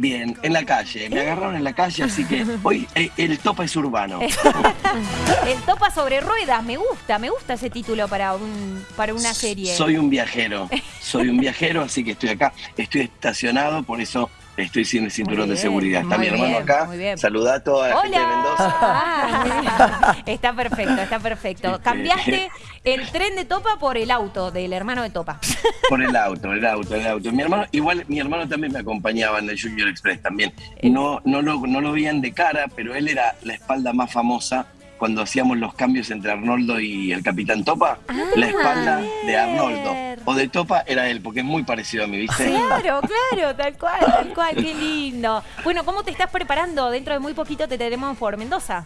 Bien, en la calle. Me agarraron en la calle, así que hoy eh, el topa es urbano. el topa sobre ruedas, me gusta, me gusta ese título para, un, para una serie. Soy un viajero, soy un viajero, así que estoy acá, estoy estacionado, por eso estoy sin el cinturón de seguridad. Está mi hermano acá. Saluda a toda la gente de Mendoza. Ah, está perfecto, está perfecto. Cambiaste el tren de Topa por el auto del hermano de Topa. Por el auto, el auto, el auto. Mi hermano, igual mi hermano también me acompañaba en el Junior Express también. Eh. No, no, lo, no lo veían de cara, pero él era la espalda más famosa cuando hacíamos los cambios entre Arnoldo y el Capitán Topa, la ah, espalda de Arnoldo o de Topa era él, porque es muy parecido a mí, ¿viste? Claro, claro, tal cual, tal cual, qué lindo. Bueno, ¿cómo te estás preparando? Dentro de muy poquito te tenemos por Mendoza.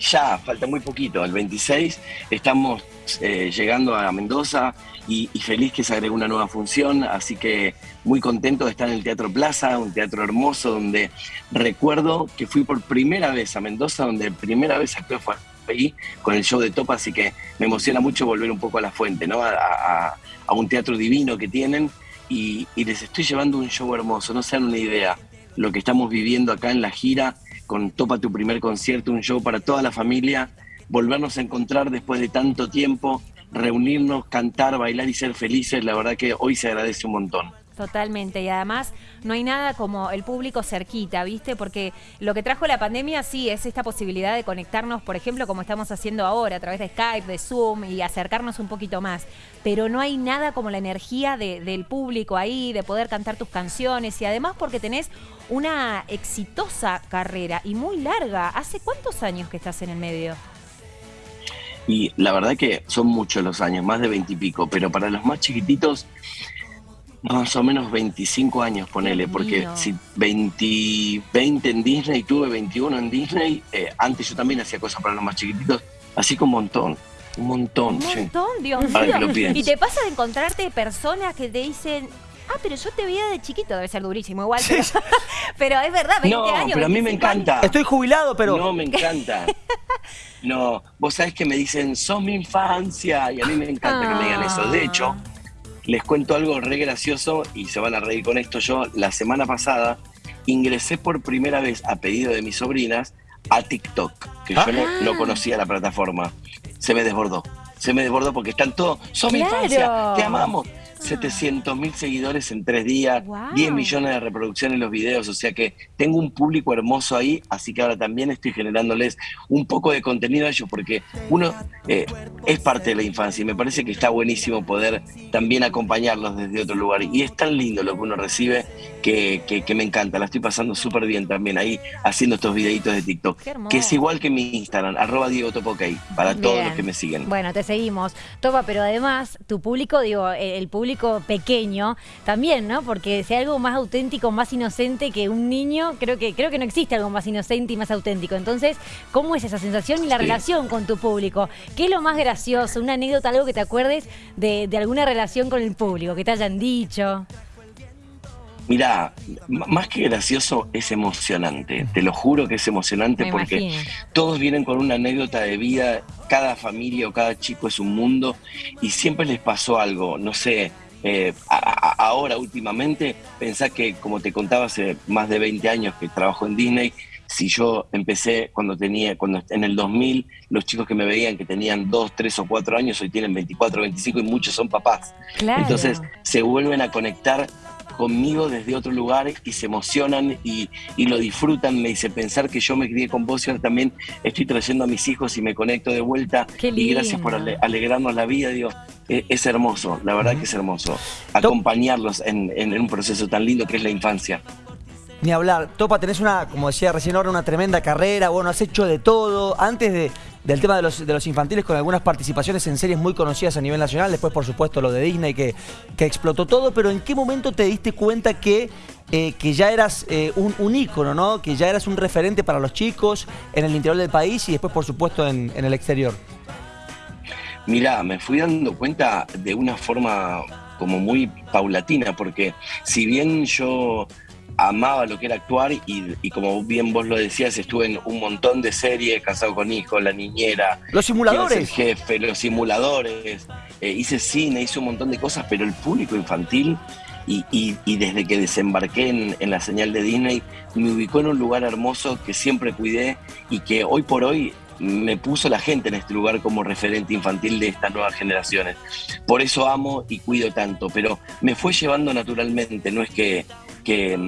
Ya, falta muy poquito, el 26 estamos eh, llegando a Mendoza y, feliz que se agregue una nueva función, así que muy contento de estar en el Teatro Plaza, un teatro hermoso donde recuerdo que fui por primera vez a Mendoza, donde primera vez actué fue ahí con el show de Topa, así que me emociona mucho volver un poco a la fuente, ¿no? A, un teatro divino que tienen y, y, les estoy llevando un show hermoso, no se dan una idea lo que estamos viviendo acá en la gira con Topa tu primer concierto, un show para toda la familia volvernos a encontrar después de tanto tiempo, reunirnos, cantar, bailar y ser felices, la verdad que hoy se agradece un montón. Totalmente, y además no hay nada como el público cerquita, ¿viste? Porque lo que trajo la pandemia sí es esta posibilidad de conectarnos, por ejemplo, como estamos haciendo ahora, a través de Skype, de Zoom y acercarnos un poquito más. Pero no hay nada como la energía del público ahí, de poder cantar tus canciones y además porque tenés una exitosa carrera y muy larga. ¿Hace cuántos años que estás en el medio? Y la verdad que son muchos los años, más de veintipico, pero para los más chiquititos, más o menos 25 años, ponele, porque si 20, 20 en Disney, tuve 21 en Disney, eh, antes yo también hacía cosas para los más chiquititos, así que un montón. Un montón, Un montón, Dios mío. Y te pasa de encontrarte personas que te dicen, ah, pero yo te veía de chiquito, debe ser durísimo igual, pero, es verdad, 20 no, años. pero a mí me encanta. Estoy jubilado, pero... No, me encanta. No, vos sabés que me dicen, sos mi infancia, y a mí me encanta que me digan eso. De hecho. Les cuento algo re gracioso y se van a reír con esto. Yo la semana pasada ingresé por primera vez a pedido de mis sobrinas a TikTok, que yo no, ah. conocía la plataforma. Se me desbordó. Se me desbordó porque están todos, sos mi infancia, te amamos. 700 mil seguidores en tres días, 10 millones de reproducciones en los videos, o sea que tengo un público hermoso ahí, así que ahora también estoy generándoles un poco de contenido a ellos, porque uno eh, es parte de la infancia y me parece que está buenísimo poder también acompañarlos desde otro lugar. Y es tan lindo lo que uno recibe que, que, me encanta, la estoy pasando súper bien también ahí haciendo estos videitos de TikTok, que es igual que mi Instagram, arroba Diego Topokay, para todos los que me siguen. Bueno, te seguimos. Topa, pero además tu público, digo, el público pequeño también, ¿no? Porque si hay algo más auténtico, más inocente que un niño, creo que, creo que no existe algo más inocente y más auténtico. Entonces, ¿cómo es esa sensación y la relación con tu público? ¿Qué es lo más gracioso? ¿Una anécdota, algo que te acuerdes de, alguna relación con el público, que te hayan dicho? Mira, más que gracioso, es emocionante. Te lo juro que es emocionante porque todos vienen con una anécdota de vida. Cada familia o cada chico es un mundo y siempre les pasó algo. No sé, eh, ahora últimamente, pensá que como te contaba hace más de 20 años que trabajo en Disney, si yo empecé cuando tenía, cuando en el 2000, los chicos que me veían que tenían 2, 3 o 4 años, hoy tienen 24, 25 y muchos son papás. Entonces se vuelven a conectar conmigo desde otro lugar y se emocionan y, lo disfrutan. Me dice pensar que yo me crié con vos y ahora también estoy trayendo a mis hijos y me conecto de vuelta. Y gracias por alegrarnos la vida. Digo, es, hermoso, la verdad que es hermoso. Acompañarlos en, en un proceso tan lindo que es la infancia. Ni hablar. Topa, tenés una, como decía recién ahora, una tremenda carrera. Bueno, has hecho de todo. Antes de, del tema de los, de los infantiles, con algunas participaciones en series muy conocidas a nivel nacional. Después, por supuesto, lo de Disney, que, que explotó todo. Pero ¿en qué momento te diste cuenta que, eh, que ya eras eh, un, ícono, ¿no? Que ya eras un referente para los chicos en el interior del país y después, por supuesto, en, en el exterior? Mirá, me fui dando cuenta de una forma como muy paulatina, porque si bien yo amaba lo que era actuar y, como bien vos lo decías, estuve en un montón de series, Casado con Hijos, La Niñera. Los simuladores. El jefe, los simuladores. Eh, hice cine, hice un montón de cosas, pero el público infantil y, y- y desde que desembarqué en, en la señal de Disney, me ubicó en un lugar hermoso que siempre cuidé y que hoy por hoy me puso la gente en este lugar como referente infantil de estas nuevas generaciones. Por eso amo y cuido tanto, pero me fue llevando naturalmente, no es que, que,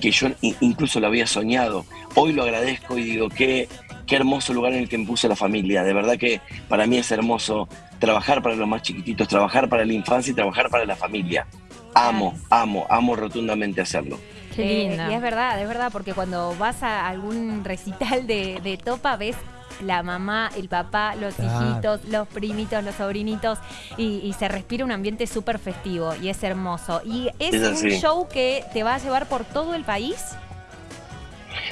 que yo incluso lo había soñado. Hoy lo agradezco y digo, qué, qué hermoso lugar en el que me puse la familia. De verdad que para mí es hermoso trabajar para los más chiquititos, trabajar para la infancia y trabajar para la familia. Amo, amo, amo rotundamente hacerlo. Eh, Qué lindo. y es verdad, es verdad, porque cuando vas a algún recital de, de Topa ves la mamá, el papá, los Claro. hijitos, los primitos, los sobrinitos y, y se respira un ambiente súper festivo y es hermoso. Y es, Es un así. show que te va a llevar por todo el país.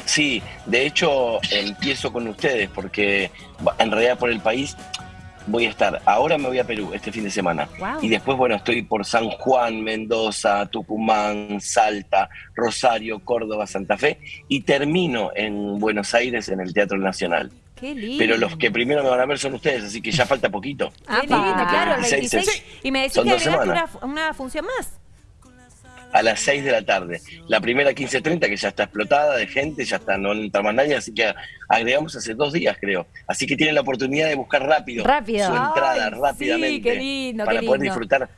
Sí, de hecho empiezo con ustedes porque en realidad por el país voy a estar. Ahora me voy a Perú este fin de semana. Wow. Y después, bueno, estoy por San Juan, Mendoza, Tucumán, Salta, Rosario, Córdoba, Santa Fe y termino en Buenos Aires en el Teatro Nacional. Qué lindo. Pero los que primero me van a ver son ustedes, así que ya falta poquito. Lindo, Apa. claro, el 26. 26. Y me decís Son que dos agregaste una, semanas. una función más. A las 6 de la tarde. La primera 15.30 que ya está explotada de gente, ya está, no entra más nadie, así que agregamos hace dos días, creo. Así que tienen la oportunidad de buscar rápido, Rápido. su entrada Ay, rápidamente sí, qué lindo, para qué poder lindo. disfrutar.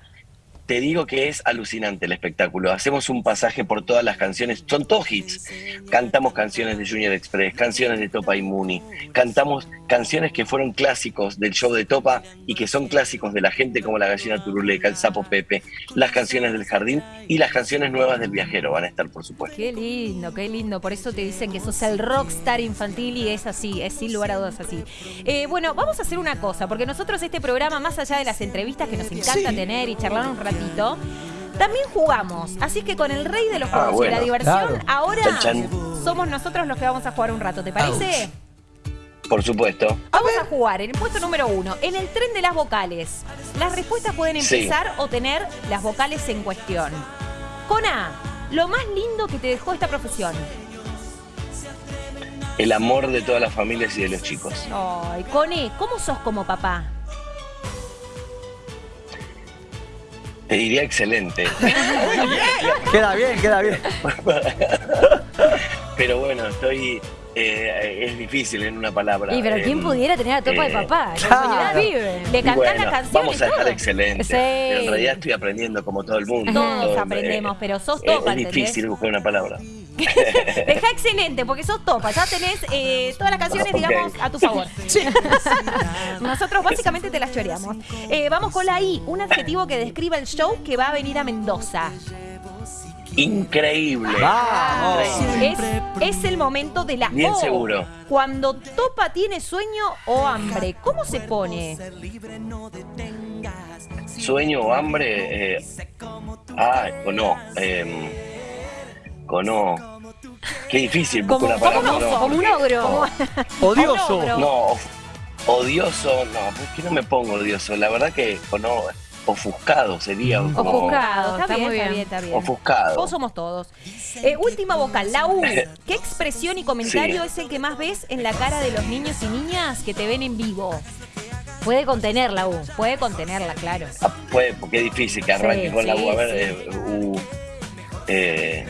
Te digo que es alucinante el espectáculo. Hacemos un pasaje por todas las canciones. Son todos hits. Cantamos canciones de Junior Express, canciones de Topa y Muni. Cantamos canciones que fueron clásicos del show de Topa y que son clásicos de la gente como La Gallina Turuleca, El Sapo Pepe, las canciones del Jardín y las canciones nuevas del Viajero van a estar, por supuesto. Qué lindo, qué lindo. Por eso te dicen que sos el rockstar infantil y es así, es sin lugar a dudas así. Eh, bueno, vamos a hacer una cosa, porque nosotros este programa, más allá de las entrevistas que nos encanta tener y charlar un ratito, también jugamos. Así que con el rey de los Ah, juegos y la diversión, Claro. ahora Chan, chan. somos nosotros los que vamos a jugar un rato, ¿te parece? Por supuesto. Vamos a jugar en el puesto número uno, en el tren de las vocales. Las respuestas pueden Sí. empezar o tener las vocales en cuestión. Con A, lo más lindo que te dejó esta profesión. El amor de todas las familias y de los chicos. Ay, con E, ¿cómo sos como papá? Te diría excelente. Queda bien, queda bien. Pero bueno, estoy. Eh, es difícil en una palabra. Y pero ¿quién pudiera tener a Topa de eh, papá? Claro. pibe. Le cantás bueno, la canción vamos y a dejar todo. excelente. Sí. Pero en realidad estoy aprendiendo como todo el mundo. Todos Todo, aprendemos, eh, pero sos es- topa, Es ¿entendés? difícil buscar una palabra. Deja excelente, porque sos topa. Ya tenés eh, todas las canciones, digamos, a tu favor. Nosotros básicamente te las choreamos. Eh, vamos con la I, un adjetivo que describa el show que va a venir a Mendoza. Increíble. Vamos. Es, es el momento de la Bien O. seguro. Cuando Topa tiene sueño o hambre, ¿cómo se pone? Sueño o hambre. eh, ah, o no. em, con O. Qué difícil Como, una como palabra. un con O, oso, como un ogro. Odioso. Un ogro. No, odioso, no, ¿por qué no me pongo odioso? La verdad que O, ofuscado sería. Mm. como- Ofuscado. Está, está bien, muy está bien. está bien. Ofuscado. Todos somos todos. Eh, última vocal, la U. ¿Qué expresión y comentario Sí. es el que más ves en la cara de los niños y niñas que te ven en vivo? Puede contener la U. Puede contenerla, claro. Ah, puede, porque es difícil que arranque Sí, con la U. A ver, sí. eh, U. eh,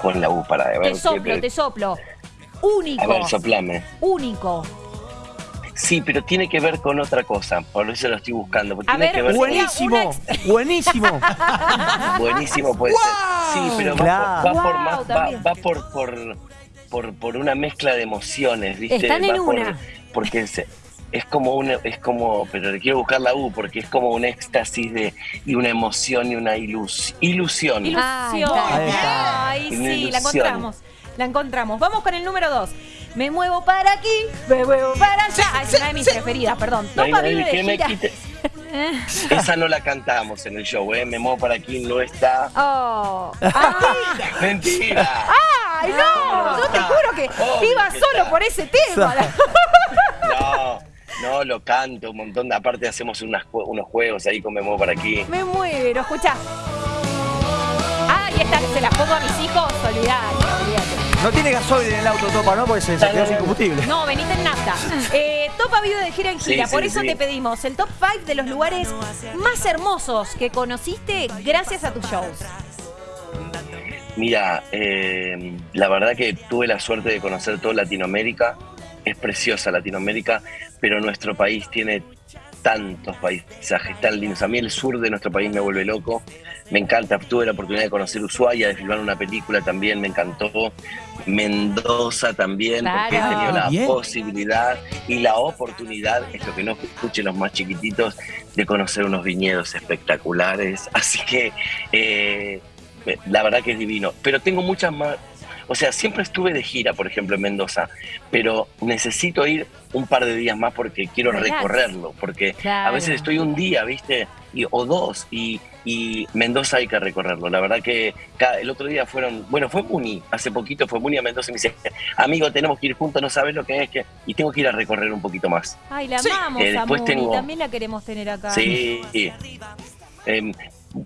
con la U para ver. Te qué- soplo, te soplo. Único. A ver, soplame. único. Sí, pero tiene que ver con otra cosa, por eso lo estoy buscando. porque A tiene ver, que ver con- Buenísimo, buenísimo. Buenísimo puede ser. Sí, pero va, Claro. por, va por más, va, va por, por, por, por una mezcla de emociones, ¿viste? Están en Va por- una. porque es, es como una, es como, pero le quiero buscar la U, porque es como un éxtasis de, y una emoción y una ilus, ilusión. Ilusión. Ahí está. Ay, Una sí, la ilusión. encontramos. La encontramos. Vamos con el número dos. Me muevo para aquí, me muevo para allá. Ah, es una de mis preferidas, perdón. Topa vive de gira. Esa no la cantamos en el show, ¿eh? Me muevo para aquí, no está. Oh. ¡Mentira! ¡Ay, no! Yo te juro que Obvio iba que solo está. por ese tema. No, no, lo canto un montón. de- Aparte hacemos unas unos juegos ahí con Me muevo para aquí. Me muero, escucha. Ah, y esta se las pongo a mis hijos, olvidate, olvidate. No tiene gasoil en el auto, Topa, ¿no? Porque se, se quedó sin combustible. No, venite en nafta. Eh, Topa vive de gira en gira, sí, por eso sí. te pedimos el top 5 de los lugares más hermosos que conociste gracias a tus shows. Mira, eh, la verdad que tuve la suerte de conocer toda Latinoamérica. Es preciosa Latinoamérica, pero nuestro país tiene tantos paisajes tan lindos. A mí el sur de nuestro país me vuelve loco. Me encanta. Tuve la oportunidad de conocer Ushuaia, de filmar una película también, me encantó. Mendoza también, porque he tenido la Bien. posibilidad y la oportunidad, esto que no escuchen los más chiquititos, de conocer unos viñedos espectaculares. Así que eh, la verdad que es divino. Pero tengo muchas más. O sea, siempre estuve de gira, por ejemplo, en Mendoza, pero necesito ir un par de días más porque quiero Relax. recorrerlo, porque a veces estoy un día, ¿viste? Y, o dos, y, y Mendoza hay que recorrerlo. La verdad que cada- el otro día fueron, bueno, fue Muni, hace poquito fue Muni a Mendoza y me dice, amigo, tenemos que ir juntos, no sabes lo que es, que y tengo que ir a recorrer un poquito más. Ay, la Sí. amamos, Eh, a después Muni, tengo- también la queremos tener acá. Sí. Eh,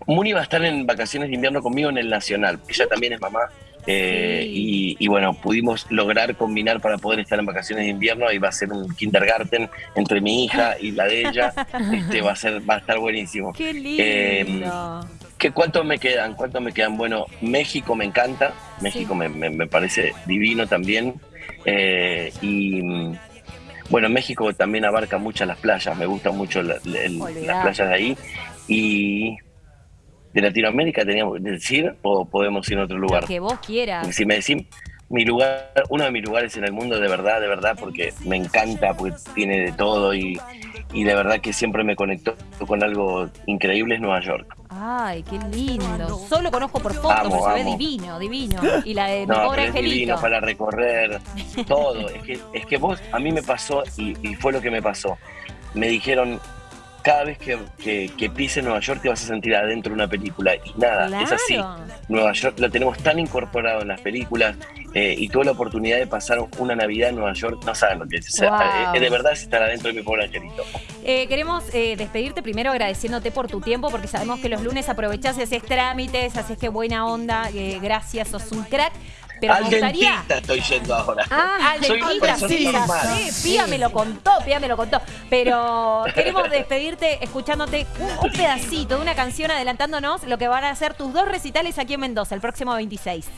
Muni va a estar en vacaciones de invierno conmigo en el Nacional. Ella también es mamá. Eh, Sí. y, y bueno, pudimos lograr combinar para poder estar en vacaciones de invierno y va a ser un kindergarten entre mi hija y la de ella. Este, va a ser, va a estar buenísimo. Qué Eh, lindo. ¿Qué, ¿Cuántos me quedan? ¿Cuántos me quedan? Bueno, México me encanta. México Sí. me, me- me parece divino también. Eh, y bueno, México también abarca muchas las playas. Me gustan mucho la- la- las playas de ahí. Y de Latinoamérica teníamos que decir o podemos ir a otro lugar. Lo que vos quieras. Si me decís mi lugar, uno de mis lugares en el mundo de verdad, de verdad, porque me encanta, porque tiene de todo y, y de verdad que siempre me conectó con algo increíble es Nueva York. Ay, qué lindo. Solo conozco por fotos, Amo, pero se ve amo. divino, divino. Y la de mi No, pobre pero es divino para recorrer todo. Es que, es que vos, a mí me pasó y, y fue lo que me pasó. Me dijeron, cada vez que, que, que pises Nueva York te vas a sentir adentro de una película. Y nada, es así. Nueva York lo tenemos tan incorporado en las películas eh, y tuve la oportunidad de pasar una Navidad en Nueva York. No saben lo que es. O sea, Wow. eh, de verdad es estar adentro de mi pobre angelito. Eh, queremos eh, despedirte primero agradeciéndote por tu tiempo, porque sabemos que los lunes aprovechás y haces trámites, así que buena onda, eh, gracias, sos un crack. Pero Al gustaría. dentista estoy yendo ahora. Ah, al Soy una dentista, sí, sé, Pía me lo contó, Pía me lo contó. Pero queremos despedirte escuchándote un, un pedacito de una canción adelantándonos lo que van a ser tus dos recitales aquí en Mendoza el próximo 26.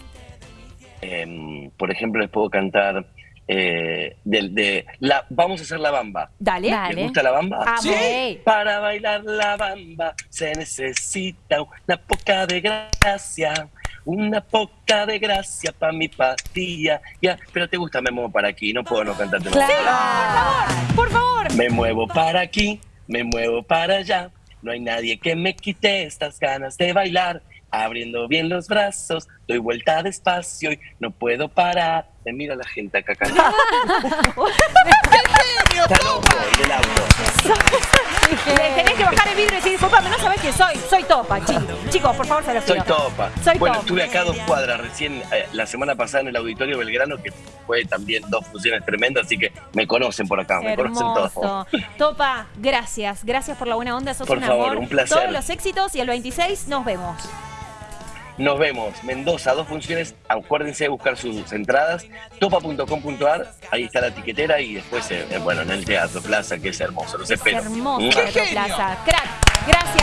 Em, por ejemplo, les puedo cantar eh, de la Vamos a hacer la bamba. Dale. Dale. ¿Les gusta la bamba? Amo. Sí. Para bailar la bamba se necesita una poca de gracia, una poca de gracia para mi pastilla. Ya, pero te gusta, me muevo para aquí, no puedo no cantarte más. Claro. Por favor. Me muevo para aquí, me muevo para allá. No hay nadie que me quite estas ganas de bailar. Abriendo bien los brazos, doy vuelta despacio y no puedo parar. Me mira la gente acá cantando. Está loco en el auto. Le tenés que bajar el vidrio y decir, disculpame, no sabés quién soy. Soy Topa, chicos. Chicos, por favor, se los Soy topa. Soy bueno, topa. estuve acá a dos cuadras recién eh, la semana pasada en el Auditorio Belgrano, que fue también dos funciones tremendas, así que me conocen por acá, me conocen todos. Topa, gracias. Gracias por la buena onda. Sos Por un favor, amor. un placer. Todos los éxitos y el 26 nos vemos. Nos vemos, Mendoza, dos funciones. Acuérdense de buscar sus entradas, topa.com.ar, ahí está la tiquetera y después, eh, eh, bueno, en el Teatro Plaza, que es hermoso. Los Es espero. hermoso, ¡Mua! Teatro Plaza. Crack. Gracias.